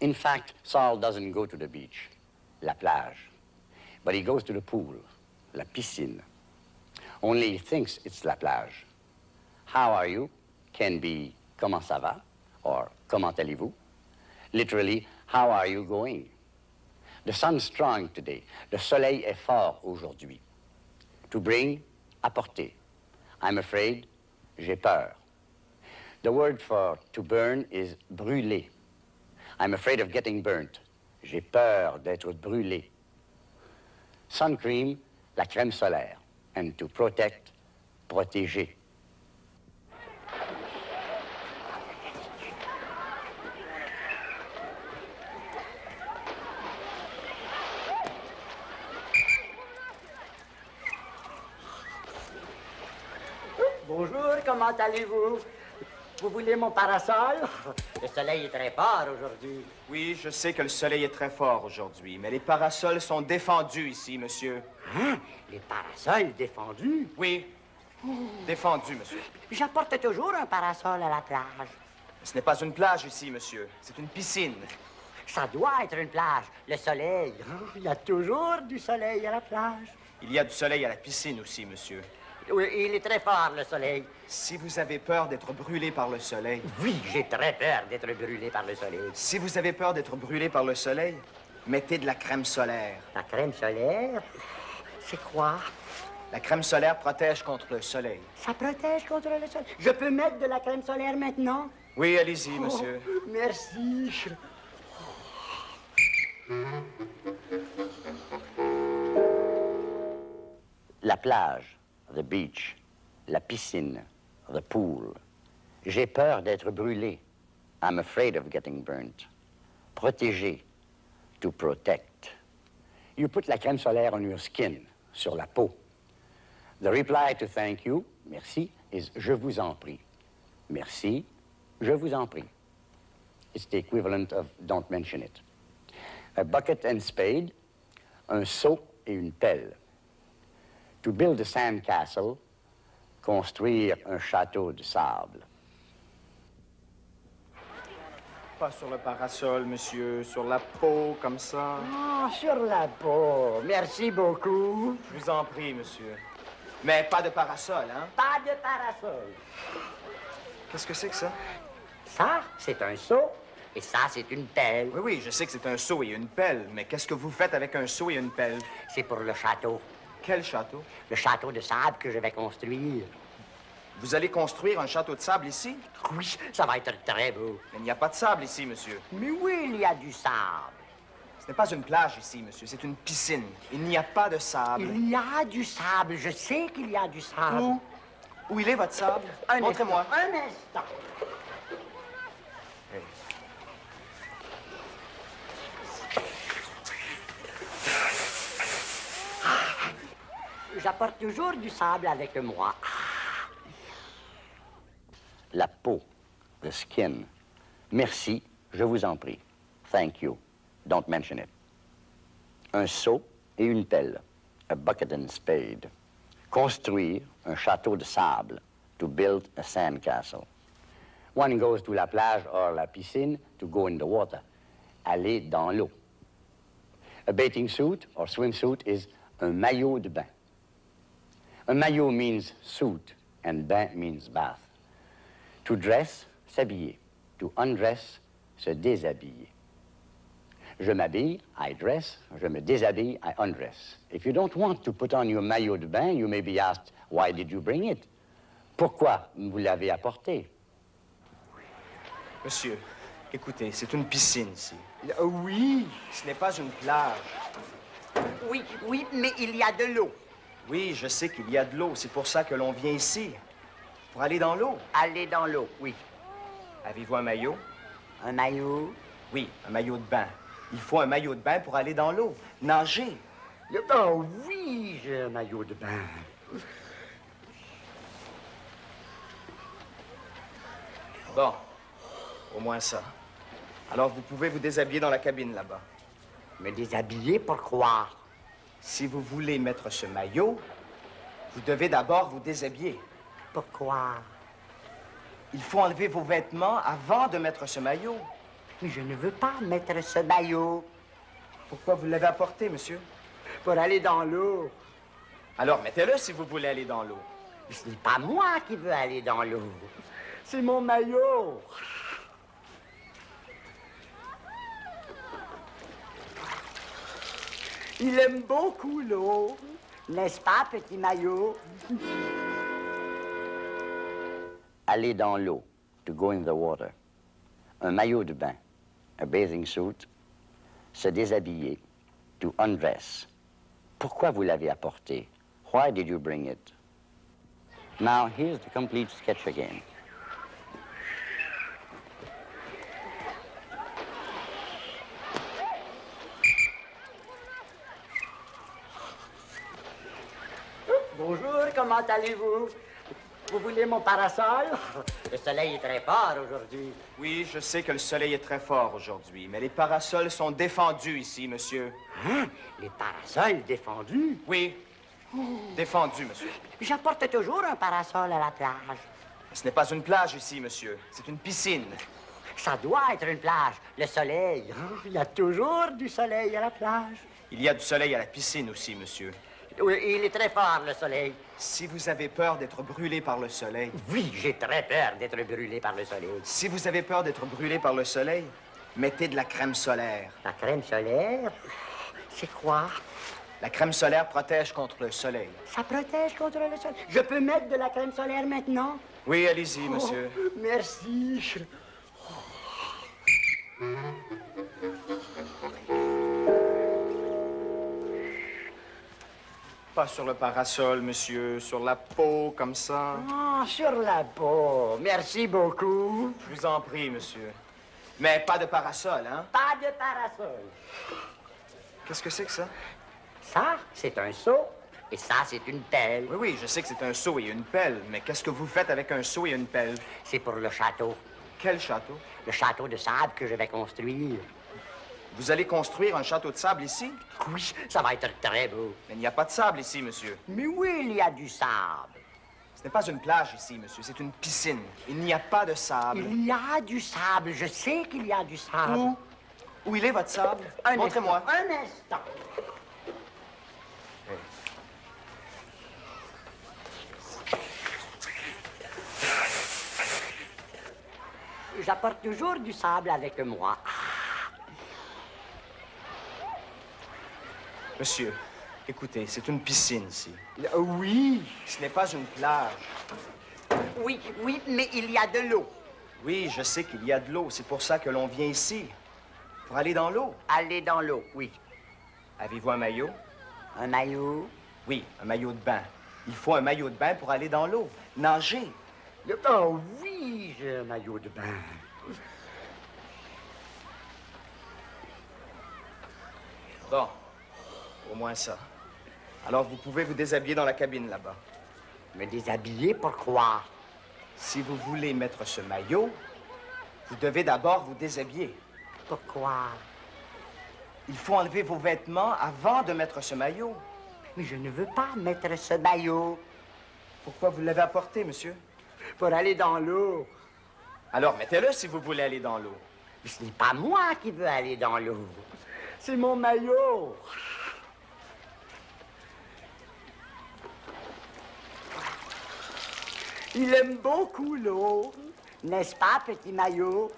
In fact, Saul doesn't go to the beach, la plage, but he goes to the pool, la piscine. Only he thinks it's la plage. How are you can be comment ça va or comment allez-vous. Literally, how are you going? The sun's strong today. Le soleil est fort aujourd'hui. To bring, apporter. I'm afraid, j'ai peur. The word for to burn is brûler. I'm afraid of getting burnt. J'ai peur d'être brûlé. Sun cream, la crème solaire. And to protect, protéger. Bonjour, comment allez-vous? Vous voulez mon parasol? Le soleil est très fort aujourd'hui. Oui, je sais que le soleil est très fort aujourd'hui, mais les parasols sont défendus ici, monsieur. Hein? Les parasols défendus? Oui, défendus, monsieur. J'apporte toujours un parasol à la plage. Ce n'est pas une plage ici, monsieur. C'est une piscine. Ça doit être une plage. Le soleil. Oh, Il y a toujours du soleil à la plage. Il y a du soleil à la piscine aussi, monsieur. Oui, il est très fort, le soleil. Si vous avez peur d'être brûlé par le soleil, Oui, j'ai très peur d'être brûlé par le soleil. si vous avez peur d'être brûlé par le soleil, mettez de la crème solaire. La crème solaire, c'est quoi? La crème solaire protège contre le soleil. Ça protège contre le soleil. Je peux mettre de la crème solaire maintenant? Oui, allez-y, monsieur. Oh, merci. La plage, the beach, la piscine, the pool. J'ai peur d'être brûlé. I'm afraid of getting burnt. Protéger, to protect. You put la crème solaire on your skin, sur la peau. The reply to thank you, merci, is je vous en prie. Merci, je vous en prie. It's the equivalent of don't mention it. A bucket and spade, un seau et une pelle. To build a sand castle, construire un château de sable. Pas sur le parasol, monsieur. Sur la peau, comme ça. Ah, sur la peau. Merci beaucoup. Je vous en prie, monsieur. Mais pas de parasol, hein? Pas de parasol. Qu'est-ce que c'est que ça? Ça, c'est un seau. Et ça, c'est une pelle. Oui, oui, je sais que c'est un seau et une pelle, mais qu'est-ce que vous faites avec un seau et une pelle? C'est pour le château. Quel château? Le château de sable que je vais construire. Vous allez construire un château de sable ici? Oui, ça va être très beau. Mais il n'y a pas de sable ici, monsieur. Mais oui, il y a du sable. Ce n'est pas une plage ici, monsieur, c'est une piscine. Il n'y a pas de sable. Il y a du sable. Je sais qu'il y a du sable. Où? Où il est, votre sable? Montrez-moi. Un instant. J'apporte toujours du sable avec moi. La peau, the skin. Merci, je vous en prie. Thank you. Don't mention it. Un seau et une pelle. A bucket and spade. Construire un château de sable. To build a sand castle. One goes to la plage or la piscine to go in the water. Aller dans l'eau. A bathing suit or swimsuit is un maillot de bain. A maillot means suit and bain means bath. To dress, s'habiller. To undress, se déshabiller. Je m'habille, I dress. Je me déshabille, I undress. If you don't want to put on your maillot de bain, you may be asked, why did you bring it? Pourquoi vous l'avez apporté? Monsieur, écoutez, c'est une piscine ici. Euh, Oui, Ce n'est pas une plage. oui, oui, mais il y a de l'eau. Oui, je sais qu'il y a de l'eau. C'est pour ça que l'on vient ici. Pour aller dans l'eau. Aller dans l'eau, oui. Avez-vous un maillot? Un maillot? Oui, un maillot de bain. Il faut un maillot de bain pour aller dans l'eau. Nager. Oh oui, j'ai un maillot de bain. Bon, au moins ça. Alors vous pouvez vous déshabiller dans la cabine là-bas. Me déshabiller, pourquoi? Si vous voulez mettre ce maillot, vous devez d'abord vous déshabiller. Pourquoi? Il faut enlever vos vêtements avant de mettre ce maillot. Mais je ne veux pas mettre ce maillot Pourquoi vous l'avez apporté, monsieur? pour aller dans l'eau. Alors mettez-le si vous voulez aller dans l'eau. Ce n'est pas moi qui veux aller dans l'eau. C'est mon maillot. Il aime beaucoup l'eau. N'est-ce pas, petit maillot? Aller dans l'eau, to go in the water. Un maillot de bain, a bathing suit. Se déshabiller, to undress. Pourquoi vous l'avez apporté? Why did you bring it? Now, here's the complete sketch again. Bonjour, comment allez-vous? Vous voulez mon parasol? Le soleil est très fort aujourd'hui. Oui, je sais que le soleil est très fort aujourd'hui, mais les parasols sont défendus ici, monsieur. Hein? Les parasols défendus? Oui, défendus, monsieur. J'apporte toujours un parasol à la plage. Ce n'est pas une plage ici, monsieur. C'est une piscine. Ça doit être une plage. Le soleil. hein? Il y a toujours du soleil à la plage. Il y a du soleil à la piscine aussi, monsieur. Oui, il est très fort, le soleil. Si vous avez peur d'être brûlé par le soleil, Oui, j'ai très peur d'être brûlé par le soleil. si vous avez peur d'être brûlé par le soleil, mettez de la crème solaire. La crème solaire, c'est quoi? La crème solaire protège contre le soleil. Ça protège contre le soleil. Je peux mettre de la crème solaire maintenant? Oui, allez-y, monsieur. Oh, merci. Pas sur le parasol, monsieur, sur la peau, comme ça. Ah, sur la peau. Merci beaucoup. Je vous en prie, monsieur. Mais pas de parasol, hein? Pas de parasol. Qu'est-ce que c'est que ça? Ça, c'est un seau. Et ça, c'est une pelle. Oui, oui, je sais que c'est un seau et une pelle, mais qu'est-ce que vous faites avec un seau et une pelle? C'est pour le château. Quel château? Le château de sable que je vais construire. Vous allez construire un château de sable ici? Oui, ça va être très beau. Mais il n'y a pas de sable ici, monsieur. Mais oui, il y a du sable? Ce n'est pas une plage ici, monsieur, c'est une piscine. Il n'y a pas de sable. Il y a du sable. Je sais qu'il y a du sable. Où? Où il est, votre sable? Montrez-moi. Un instant. J'apporte toujours du sable avec moi. Monsieur, écoutez, c'est une piscine ici. Oui, Ce n'est pas une plage. oui, oui, mais il y a de l'eau. Oui, je sais qu'il y a de l'eau. C'est pour ça que l'on vient ici. Pour aller dans l'eau. Aller dans l'eau, oui. Avez-vous un maillot? Un maillot? Oui, un maillot de bain. Il faut un maillot de bain pour aller dans l'eau. Nager. Oh oui, j'ai un maillot de bain. Bon, au moins ça. Alors vous pouvez vous déshabiller dans la cabine là-bas. Me déshabiller, pourquoi? Si vous voulez mettre ce maillot, vous devez d'abord vous déshabiller. Pourquoi? Il faut enlever vos vêtements avant de mettre ce maillot. Mais je ne veux pas mettre ce maillot Pourquoi vous l'avez apporté, monsieur? pour aller dans l'eau. Alors mettez-le si vous voulez aller dans l'eau. Mais ce n'est pas moi qui veux aller dans l'eau. C'est mon maillot. Il aime beaucoup l'eau. N'est-ce pas, petit maillot?